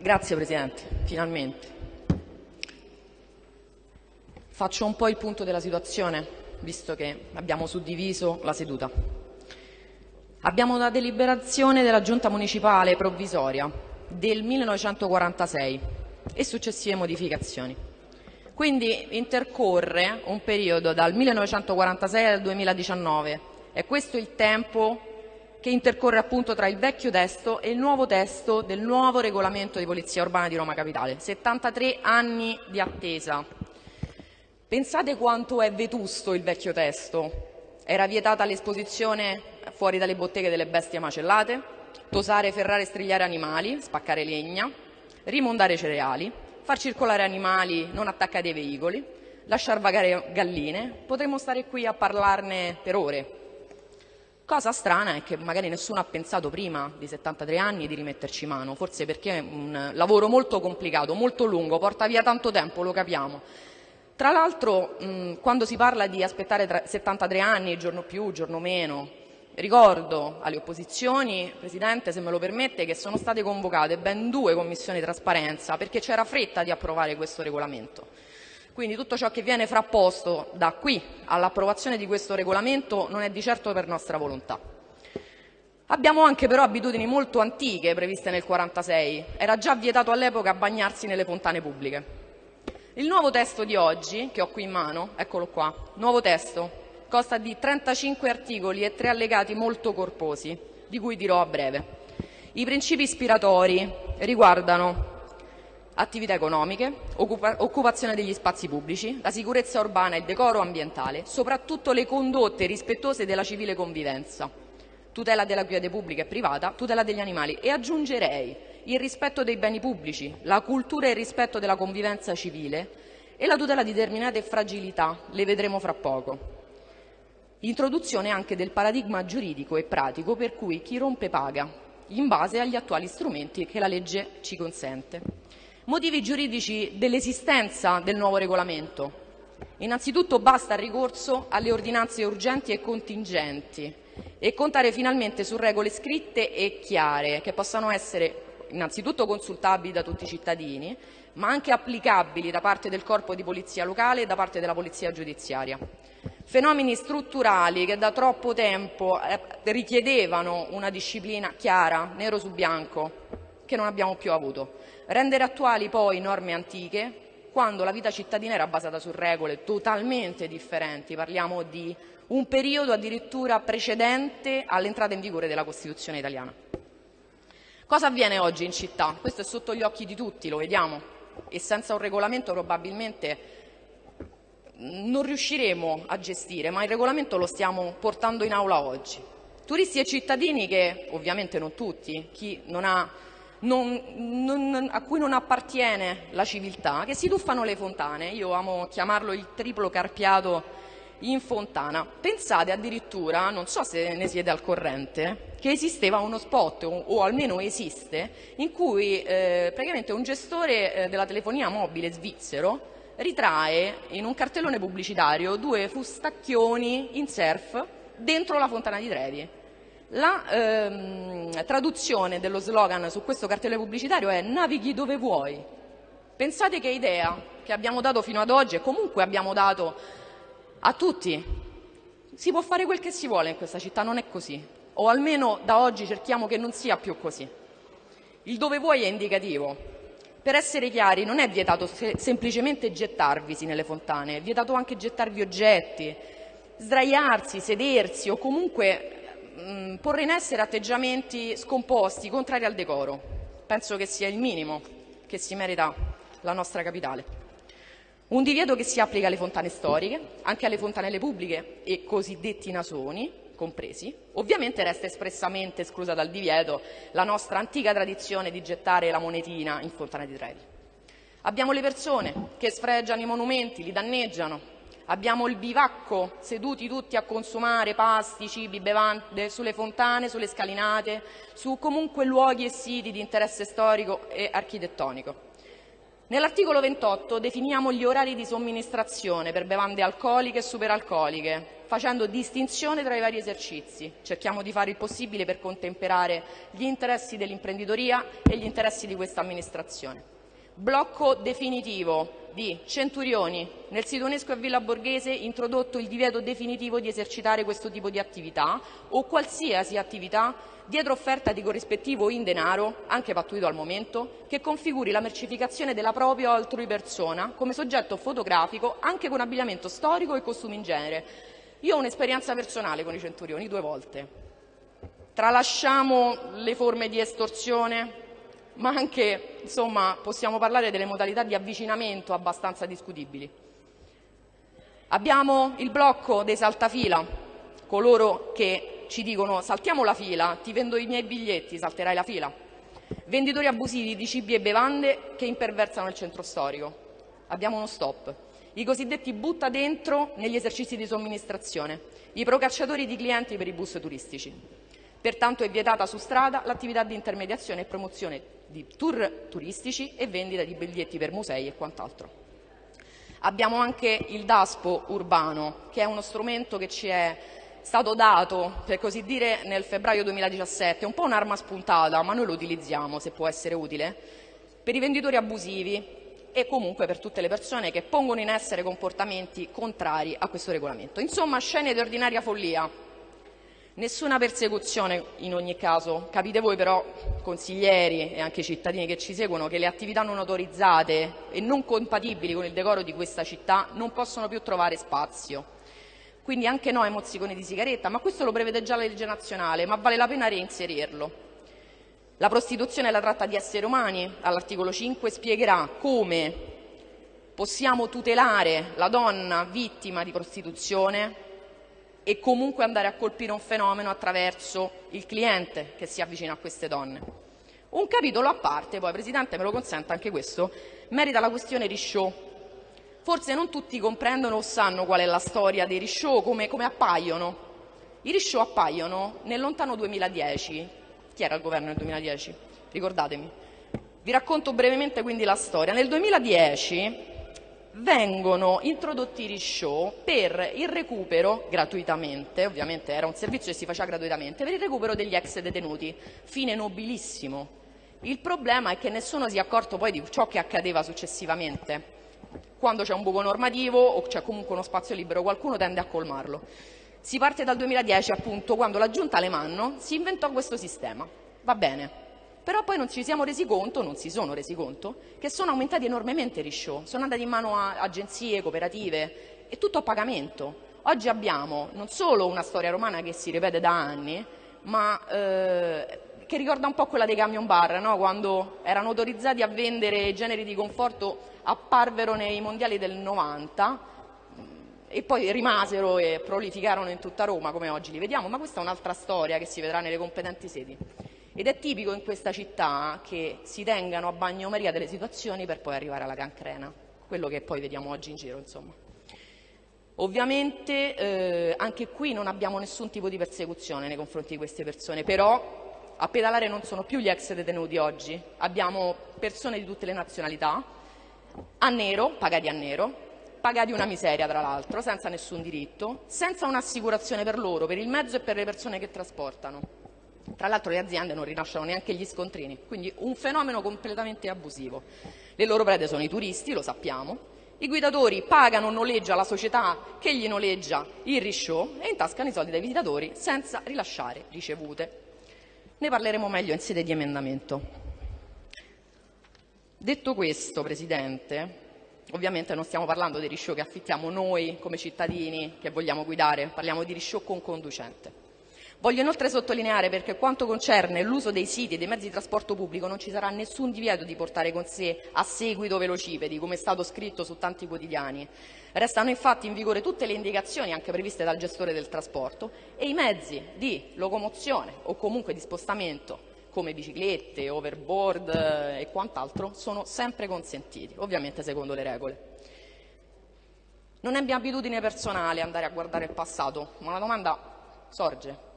Grazie Presidente, finalmente. Faccio un po' il punto della situazione, visto che abbiamo suddiviso la seduta. Abbiamo una deliberazione della Giunta municipale provvisoria del 1946 e successive modificazioni. Quindi intercorre un periodo dal 1946 al 2019. È questo il tempo che intercorre appunto tra il vecchio testo e il nuovo testo del nuovo regolamento di polizia urbana di Roma Capitale. 73 anni di attesa. Pensate quanto è vetusto il vecchio testo. Era vietata l'esposizione fuori dalle botteghe delle bestie macellate, tosare, ferrare e strigliare animali, spaccare legna, rimondare cereali, far circolare animali non attaccati ai veicoli, lasciar vagare galline. Potremmo stare qui a parlarne per ore. Cosa strana è che magari nessuno ha pensato prima di 73 anni di rimetterci mano, forse perché è un lavoro molto complicato, molto lungo, porta via tanto tempo, lo capiamo. Tra l'altro, quando si parla di aspettare 73 anni, giorno più, giorno meno, ricordo alle opposizioni, Presidente, se me lo permette, che sono state convocate ben due commissioni trasparenza perché c'era fretta di approvare questo regolamento. Quindi tutto ciò che viene frapposto da qui all'approvazione di questo regolamento non è di certo per nostra volontà. Abbiamo anche però abitudini molto antiche previste nel 1946. Era già vietato all'epoca bagnarsi nelle fontane pubbliche. Il nuovo testo di oggi, che ho qui in mano, eccolo qua, nuovo testo, consta di 35 articoli e tre allegati molto corposi, di cui dirò a breve. I principi ispiratori riguardano attività economiche, occupa occupazione degli spazi pubblici, la sicurezza urbana e il decoro ambientale, soprattutto le condotte rispettose della civile convivenza, tutela della quiete pubblica e privata, tutela degli animali e aggiungerei il rispetto dei beni pubblici, la cultura e il rispetto della convivenza civile e la tutela di determinate fragilità, le vedremo fra poco. Introduzione anche del paradigma giuridico e pratico per cui chi rompe paga, in base agli attuali strumenti che la legge ci consente. Motivi giuridici dell'esistenza del nuovo regolamento. Innanzitutto basta il ricorso alle ordinanze urgenti e contingenti e contare finalmente su regole scritte e chiare che possano essere innanzitutto consultabili da tutti i cittadini, ma anche applicabili da parte del corpo di polizia locale e da parte della polizia giudiziaria. Fenomeni strutturali che da troppo tempo eh, richiedevano una disciplina chiara, nero su bianco, che non abbiamo più avuto. Rendere attuali poi norme antiche quando la vita cittadina era basata su regole totalmente differenti, parliamo di un periodo addirittura precedente all'entrata in vigore della Costituzione italiana. Cosa avviene oggi in città? Questo è sotto gli occhi di tutti, lo vediamo, e senza un regolamento probabilmente non riusciremo a gestire, ma il regolamento lo stiamo portando in aula oggi. Turisti e cittadini che, ovviamente non tutti, chi non ha non, non, a cui non appartiene la civiltà, che si tuffano le fontane. Io amo chiamarlo il triplo carpiato in fontana. Pensate addirittura, non so se ne siete al corrente, che esisteva uno spot, o, o almeno esiste, in cui eh, praticamente un gestore eh, della telefonia mobile svizzero ritrae in un cartellone pubblicitario due fustacchioni in surf dentro la fontana di Trevi. La ehm, traduzione dello slogan su questo cartello pubblicitario è navighi dove vuoi. Pensate che idea che abbiamo dato fino ad oggi e comunque abbiamo dato a tutti. Si può fare quel che si vuole in questa città, non è così. O almeno da oggi cerchiamo che non sia più così. Il dove vuoi è indicativo. Per essere chiari, non è vietato se semplicemente gettarvisi nelle fontane, è vietato anche gettarvi oggetti, sdraiarsi, sedersi o comunque mh, porre in essere atteggiamenti scomposti, contrari al decoro. Penso che sia il minimo che si merita la nostra capitale. Un divieto che si applica alle fontane storiche, anche alle fontanelle pubbliche e cosiddetti nasoni, compresi. Ovviamente resta espressamente esclusa dal divieto la nostra antica tradizione di gettare la monetina in fontana di Trevi. Abbiamo le persone che sfregiano i monumenti, li danneggiano, abbiamo il bivacco, seduti tutti a consumare pasti, cibi, bevande, sulle fontane, sulle scalinate, su comunque luoghi e siti di interesse storico e architettonico. Nell'articolo 28 definiamo gli orari di somministrazione per bevande alcoliche e superalcoliche, facendo distinzione tra i vari esercizi. Cerchiamo di fare il possibile per contemperare gli interessi dell'imprenditoria e gli interessi di questa amministrazione. Blocco definitivo di Centurioni. Nel sito UNESCO a Villa Borghese introdotto il divieto definitivo di esercitare questo tipo di attività o qualsiasi attività dietro offerta di corrispettivo in denaro, anche pattuito al momento, che configuri la mercificazione della propria o altrui persona come soggetto fotografico anche con abbigliamento storico e costumi in genere. Io ho un'esperienza personale con i centurioni due volte. Tralasciamo le forme di estorsione, ma anche insomma, possiamo parlare delle modalità di avvicinamento abbastanza discutibili. Abbiamo il blocco dei saltafila, coloro che ci dicono saltiamo la fila, ti vendo i miei biglietti, salterai la fila. Venditori abusivi di cibi e bevande che imperversano il centro storico. Abbiamo uno stop. I cosiddetti butta dentro negli esercizi di somministrazione, i procacciatori di clienti per i bus turistici. Pertanto è vietata su strada l'attività di intermediazione e promozione di tour turistici e vendita di biglietti per musei e quant'altro. Abbiamo anche il DASPO urbano, che è uno strumento che ci è stato dato, per così dire, nel febbraio 2017, un po' un'arma spuntata, ma noi lo utilizziamo se può essere utile, per i venditori abusivi e comunque per tutte le persone che pongono in essere comportamenti contrari a questo regolamento. Insomma, scene di ordinaria follia. Nessuna persecuzione in ogni caso. Capite voi però, consiglieri e anche cittadini che ci seguono, che le attività non autorizzate e non compatibili con il decoro di questa città non possono più trovare spazio quindi anche no ai mozziconi di sigaretta, ma questo lo prevede già la legge nazionale, ma vale la pena reinserirlo. La prostituzione e la tratta di esseri umani, all'articolo 5, spiegherà come possiamo tutelare la donna vittima di prostituzione e comunque andare a colpire un fenomeno attraverso il cliente che si avvicina a queste donne. Un capitolo a parte, poi Presidente me lo consenta anche questo, merita la questione Risciò, Forse non tutti comprendono o sanno qual è la storia dei Risciò, come, come appaiono. I Risciò appaiono nel lontano 2010. Chi era il governo nel 2010? Ricordatemi. Vi racconto brevemente quindi la storia. Nel 2010 vengono introdotti i Risciò per il recupero gratuitamente, ovviamente era un servizio che si faceva gratuitamente, per il recupero degli ex detenuti. Fine nobilissimo. Il problema è che nessuno si è accorto poi di ciò che accadeva successivamente quando c'è un buco normativo o c'è comunque uno spazio libero qualcuno tende a colmarlo. Si parte dal 2010 appunto quando la giunta Alemanno si inventò questo sistema. Va bene, però poi non ci siamo resi conto, non si sono resi conto, che sono aumentati enormemente i risciò, sono andati in mano a agenzie, cooperative, e tutto a pagamento. Oggi abbiamo non solo una storia romana che si ripete da anni, ma eh, che ricorda un po' quella dei camion bar, no? quando erano autorizzati a vendere generi di conforto apparvero nei mondiali del 90 e poi rimasero e prolificarono in tutta Roma come oggi li vediamo, ma questa è un'altra storia che si vedrà nelle competenti sedi. Ed è tipico in questa città che si tengano a bagnomaria delle situazioni per poi arrivare alla cancrena, quello che poi vediamo oggi in giro, insomma. Ovviamente eh, anche qui non abbiamo nessun tipo di persecuzione nei confronti di queste persone, però a pedalare non sono più gli ex detenuti oggi, abbiamo persone di tutte le nazionalità, a nero, pagati a nero, pagati una miseria tra l'altro, senza nessun diritto, senza un'assicurazione per loro, per il mezzo e per le persone che trasportano. Tra l'altro le aziende non rilasciano neanche gli scontrini, quindi un fenomeno completamente abusivo. Le loro prede sono i turisti, lo sappiamo, i guidatori pagano noleggia la società che gli noleggia il risciò e intascano i soldi dai visitatori senza rilasciare ricevute. Ne parleremo meglio in sede di emendamento. Detto questo, Presidente, ovviamente non stiamo parlando dei risciò che affittiamo noi come cittadini che vogliamo guidare, parliamo di risciò con conducente. Voglio inoltre sottolineare perché quanto concerne l'uso dei siti e dei mezzi di trasporto pubblico non ci sarà nessun divieto di portare con sé a seguito velocipedi, come è stato scritto su tanti quotidiani. Restano infatti in vigore tutte le indicazioni anche previste dal gestore del trasporto e i mezzi di locomozione o comunque di spostamento come biciclette, overboard eh, e quant'altro sono sempre consentiti, ovviamente secondo le regole. Non è mia abitudine personale andare a guardare il passato, ma la domanda sorge.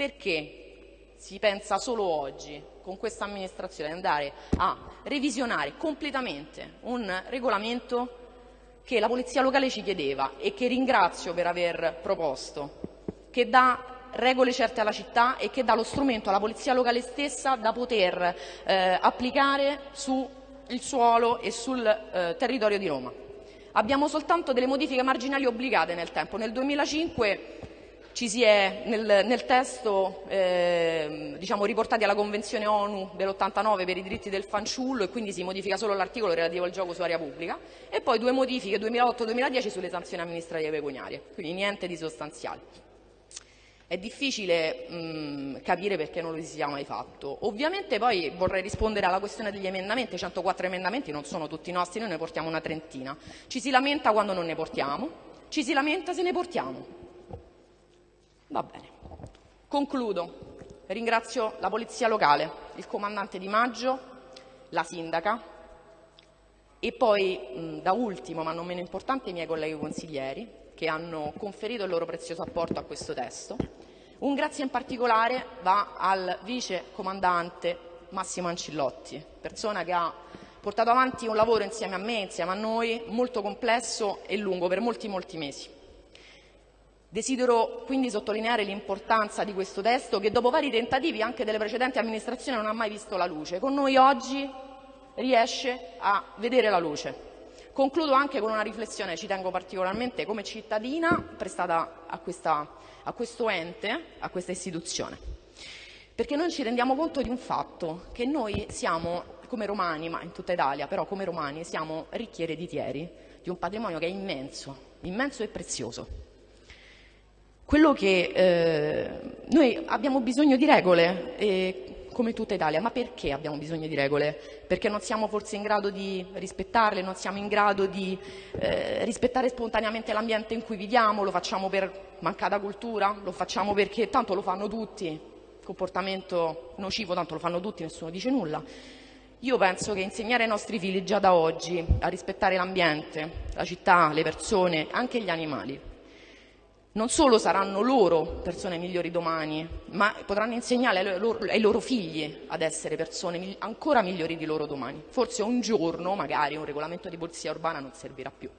Perché si pensa solo oggi, con questa amministrazione, andare a revisionare completamente un regolamento che la Polizia locale ci chiedeva e che ringrazio per aver proposto, che dà regole certe alla città e che dà lo strumento alla Polizia locale stessa da poter eh, applicare sul suolo e sul eh, territorio di Roma. Abbiamo soltanto delle modifiche marginali obbligate nel tempo. Nel 2005 ci si è nel, nel testo eh, diciamo, riportati alla Convenzione ONU dell'89 per i diritti del fanciullo e quindi si modifica solo l'articolo relativo al gioco su area pubblica e poi due modifiche 2008-2010 sulle sanzioni amministrative pecuniarie, quindi niente di sostanziale. È difficile mh, capire perché non lo si sia mai fatto. Ovviamente poi vorrei rispondere alla questione degli emendamenti, 104 emendamenti non sono tutti nostri, noi ne portiamo una trentina. Ci si lamenta quando non ne portiamo, ci si lamenta se ne portiamo. Va bene. Concludo. Ringrazio la Polizia Locale, il comandante Di Maggio, la sindaca e poi, da ultimo, ma non meno importante, i miei colleghi consiglieri che hanno conferito il loro prezioso apporto a questo testo. Un grazie in particolare va al vice comandante Massimo Ancillotti, persona che ha portato avanti un lavoro insieme a me, insieme a noi, molto complesso e lungo per molti molti mesi. Desidero quindi sottolineare l'importanza di questo testo che dopo vari tentativi anche delle precedenti amministrazioni non ha mai visto la luce. Con noi oggi riesce a vedere la luce. Concludo anche con una riflessione, ci tengo particolarmente come cittadina prestata a, questa, a questo ente, a questa istituzione, perché noi ci rendiamo conto di un fatto, che noi siamo come romani, ma in tutta Italia, però come romani siamo ricchi ereditieri di un patrimonio che è immenso, immenso e prezioso. Quello che eh, noi abbiamo bisogno di regole e come tutta Italia. Ma perché abbiamo bisogno di regole? Perché non siamo forse in grado di rispettarle, non siamo in grado di eh, rispettare spontaneamente l'ambiente in cui viviamo, lo facciamo per mancata cultura, lo facciamo perché tanto lo fanno tutti, comportamento nocivo, tanto lo fanno tutti, nessuno dice nulla. Io penso che insegnare ai nostri figli già da oggi a rispettare l'ambiente, la città, le persone, anche gli animali, non solo saranno loro persone migliori domani, ma potranno insegnare ai loro, ai loro figli ad essere persone ancora migliori di loro domani. Forse un giorno, magari, un regolamento di polizia urbana non servirà più.